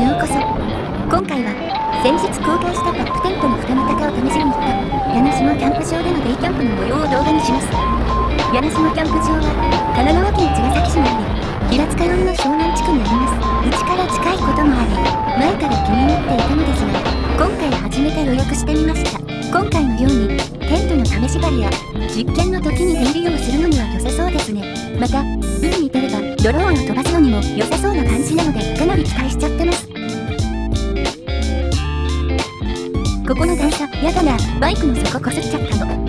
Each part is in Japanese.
ようこそ今回は先日公開したバックテントの二股化を試しに。行った柳島キャンプ場でのデイキャンプの模様を動画にします。柳島キャンプ場は神奈川県茅ヶ崎市にあり平塚寄りの湘南地区にあります。家から近いこともあり前から気になっていたのです。が今回初めて予約してみました今回のようにテントの試し張りや実験の時に出入りをす。るのには良さそうですねまた海に出ればドローンを飛ばす。のにも良さそうな感じなのでかなり期待しちゃってます。やだな。バイクの底こすっちゃったの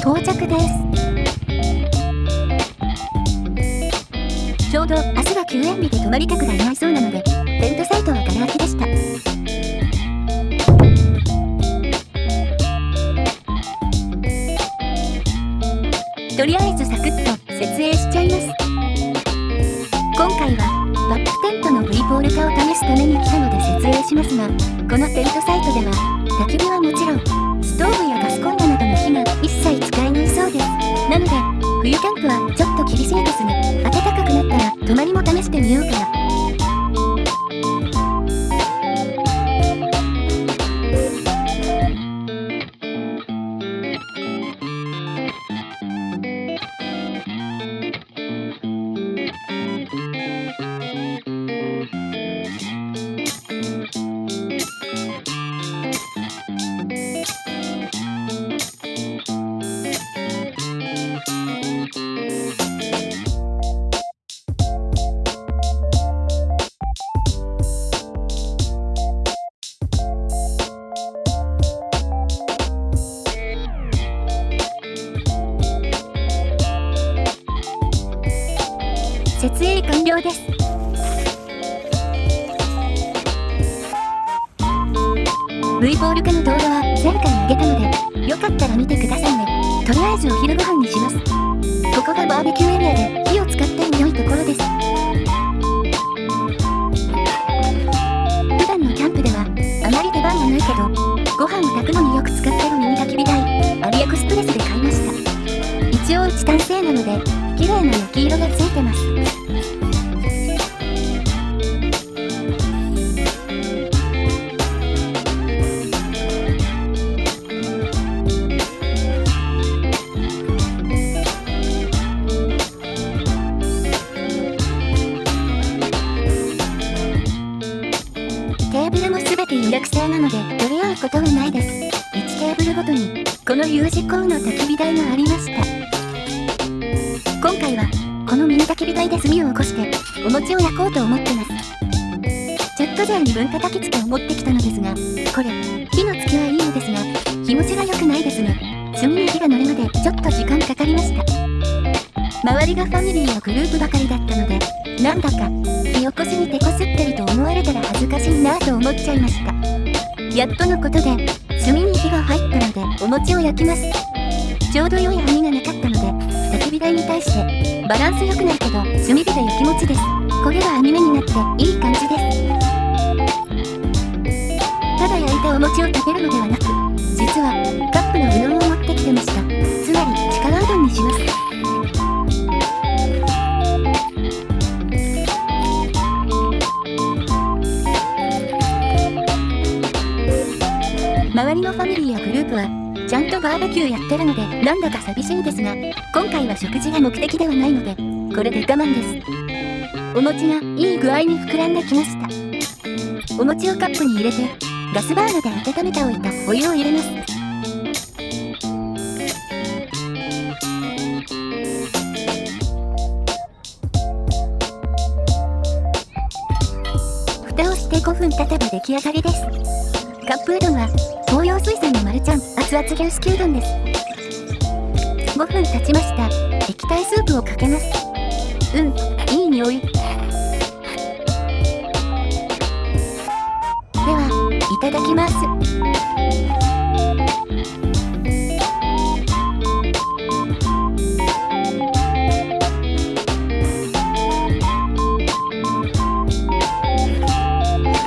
到着です。ちょうど明日は休園日で泊まり客がいないそうなのでテントサイトはガラ空きでした。とりあえずサクッと設営しちゃいます。今回はバックテントのポール化を試すために来たので設営しますがこのテントサイトでは焚き火はもちろんストーブやガスコンロなどの火が一切使えないそうです。なので冬キャンプはちょっと厳しいですね。暖かくなったら泊まりも試してみようかな。設営完了です。V ボール化の動画は前回上げたのでよかったら見てくださいね。とりあえずお昼ご飯にします。ここがバーベキューエリアで火を使っても良いところです。普段のキャンプではあまり出番がないけどご飯を炊くのによく使ってるミニ焚き火台アリエクスプレスで買いました。一応チタン製なので綺麗な焼き色がついてことはないです1テーブルごとにこの U 字工の焚き火台がありました。今回はこのミニ焚き火台で炭を起こしてお餅を焼こうと思ってますチャット勢に分叩きつけを持ってきたのですがこれ火のつきはいいのですが気持ちが良くないですね炭に火が乗るまでちょっと時間かかりました。周りがファミリーのグループばかりだったのでなんだか火起こしに手こすってると思われたら恥ずかしいなと思っちゃいました。やっとのことで炭に火が入ったのでお餅を焼きます。ちょうど良い網がなかったので焚き火台に対してバランス良くないけど炭火で焼き餅です。これが網目になっていい感じです。ただ焼いたお餅を食べるのではなく周りのファミリーやグループはちゃんとバーベキューやってるのでなんだか寂しいですが今回は食事が目的ではないのでこれで我慢です。お餅がいい具合に膨らんできました。お餅をカップに入れてガスバーナーで温めておいたお湯を入れます。蓋をして5分経てば出来上がりです。カップうどんは東洋水産のマルちゃん熱々牛すきうどんです。5分経ちました。液体スープをかけます。うんいい匂い。ではいただきます。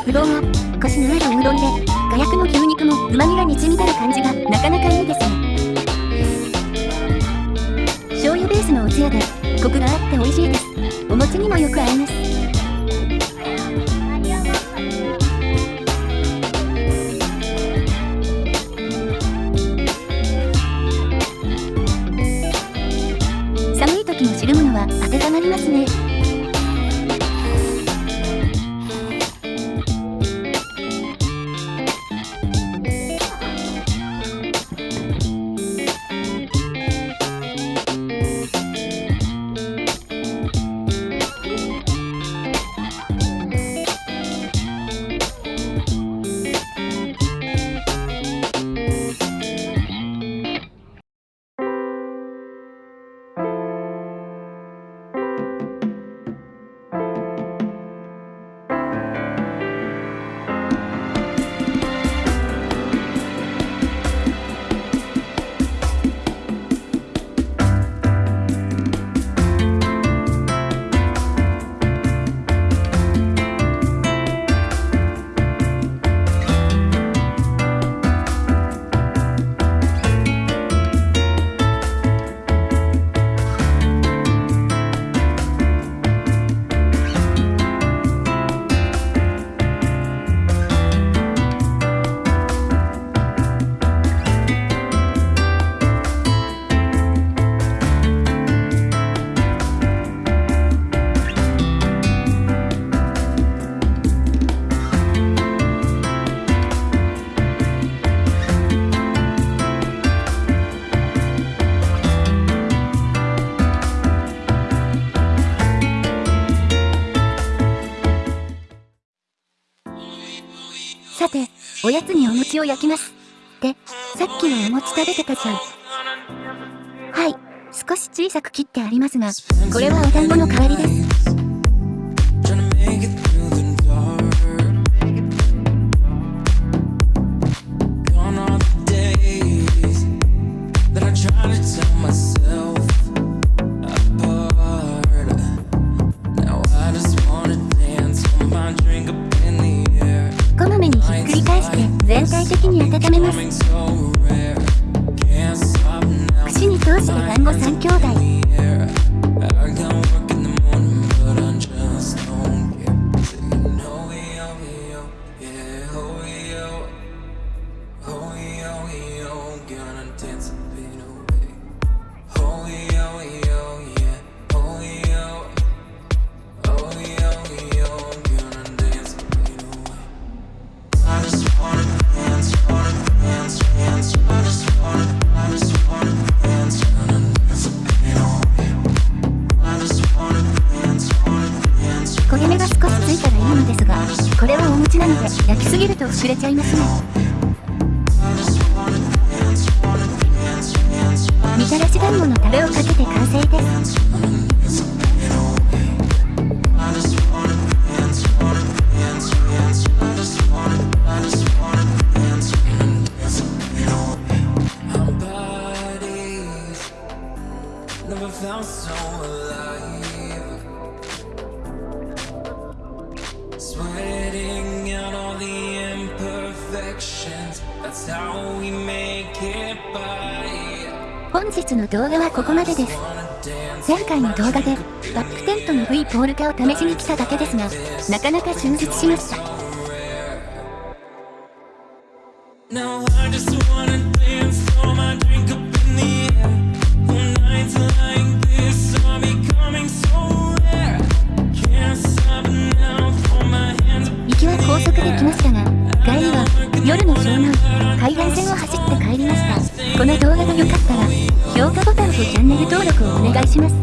うどんはコシのあるうどんで火薬の牛肉も旨味がにじみ出る感じがなかなかいいですね醤油ベースのおつツヤで、コクがあって美味しいです。お餅にもよく合います。寒い時も汁物は温まりますね。おやつにお餅を焼きます。で、さっきのお餅食べてたじゃん。はい、少し小さく切ってありますが、これはお団子の代わりです。り返して全体的に温めます串に通して団子3兄弟こと膨れちゃいますね。みたらし団子のタレをかけて完成です。本日の動画はここまでです。前回の動画でバックテントの V ポール化を試しに来ただけですが、なかなか充実しました。お願いします。